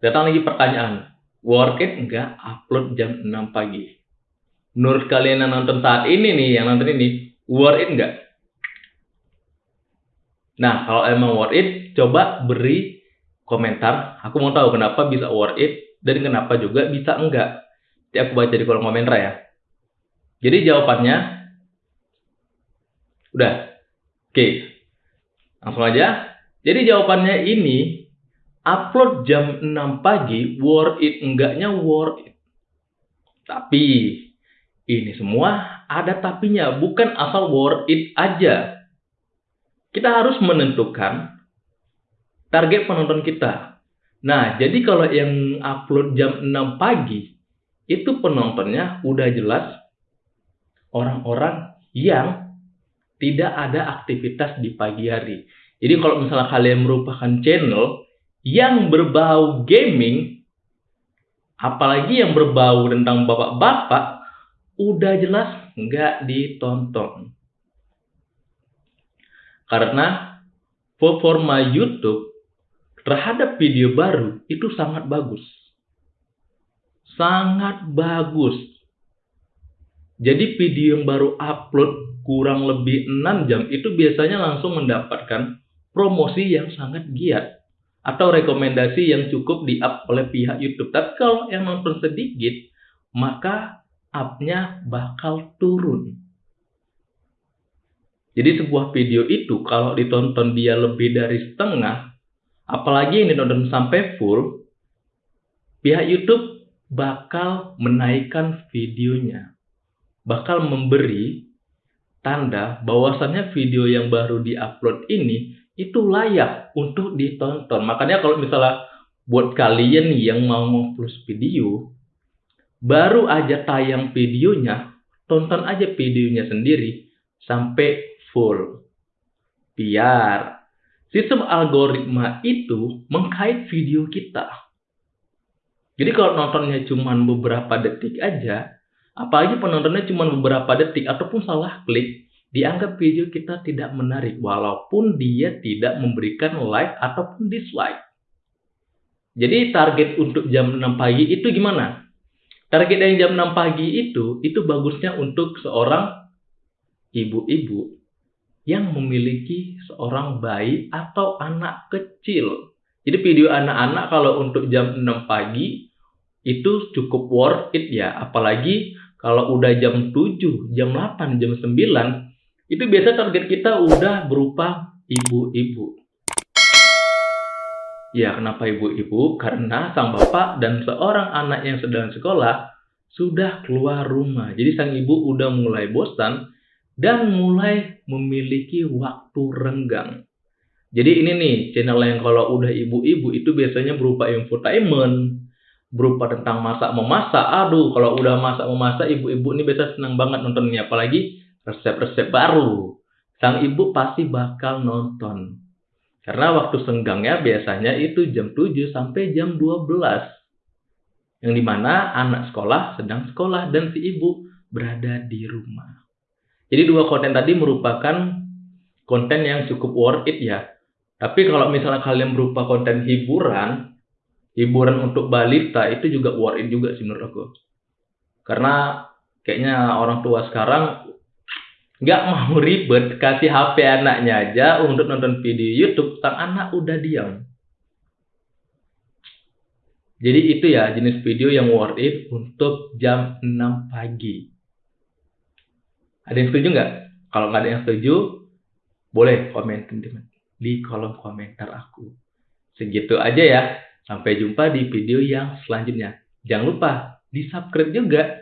Datang lagi pertanyaan, worth it enggak upload jam 6 pagi? Menurut kalian yang nonton saat ini nih, yang nonton ini, worth it enggak? Nah, kalau emang worth it, coba beri komentar. Aku mau tahu kenapa bisa worth it dan kenapa juga bisa enggak. Jadi aku baca di kolom komentar ya. Jadi jawabannya udah. Oke. Langsung aja. Jadi jawabannya ini upload jam 6 pagi, worth it enggaknya worth it. Tapi, ini semua ada tapinya, bukan asal worth it aja. Kita harus menentukan target penonton kita. Nah, jadi kalau yang upload jam 6 pagi, itu penontonnya udah jelas orang-orang yang tidak ada aktivitas di pagi hari. Jadi kalau misalnya kalian merupakan channel yang berbau gaming, apalagi yang berbau tentang bapak-bapak, udah jelas nggak ditonton. Karena performa YouTube terhadap video baru itu sangat bagus. Sangat bagus. Jadi video yang baru upload kurang lebih 6 jam itu biasanya langsung mendapatkan promosi yang sangat giat atau rekomendasi yang cukup di-up oleh pihak YouTube. Tapi kalau yang nonton sedikit, maka up-nya bakal turun. Jadi sebuah video itu kalau ditonton dia lebih dari setengah, apalagi yang ditonton sampai full, pihak YouTube bakal menaikkan videonya. Bakal memberi tanda bahwasannya video yang baru diupload ini itu layak untuk ditonton. Makanya kalau misalnya buat kalian yang mau plus video, baru aja tayang videonya, tonton aja videonya sendiri sampai full. Biar sistem algoritma itu mengkait video kita. Jadi kalau nontonnya cuma beberapa detik aja, apalagi penontonnya cuma beberapa detik ataupun salah klik, dianggap video kita tidak menarik walaupun dia tidak memberikan like ataupun dislike. Jadi target untuk jam 6 pagi itu gimana? Target yang jam 6 pagi itu itu bagusnya untuk seorang ibu-ibu yang memiliki seorang bayi atau anak kecil. Jadi video anak-anak kalau untuk jam 6 pagi itu cukup worth it ya, apalagi kalau udah jam 7, jam 8, jam 9 itu biasa target kita udah berupa ibu-ibu. Ya, kenapa ibu-ibu? Karena sang bapak dan seorang anak yang sedang sekolah sudah keluar rumah. Jadi sang ibu udah mulai bosan dan mulai memiliki waktu renggang. Jadi ini nih, channel yang kalau udah ibu-ibu itu biasanya berupa infotainment, berupa tentang masak memasak. Aduh, kalau udah masak memasak, ibu-ibu ini biasa senang banget nontonnya. Apalagi resep-resep baru, sang ibu pasti bakal nonton. Karena waktu senggangnya biasanya itu jam 7 sampai jam 12. Yang di mana anak sekolah sedang sekolah dan si ibu berada di rumah. Jadi dua konten tadi merupakan konten yang cukup worth it ya. Tapi kalau misalnya kalian berupa konten hiburan, hiburan untuk balita itu juga worth it juga sih menurut aku. Karena kayaknya orang tua sekarang nggak mau ribet kasih HP anaknya aja untuk nonton video YouTube sang anak udah diam. Jadi itu ya jenis video yang worth it untuk jam 6 pagi. Ada yang setuju nggak? Kalau nggak ada yang setuju boleh komen di kolom komentar aku. Segitu aja ya. Sampai jumpa di video yang selanjutnya. Jangan lupa di subscribe juga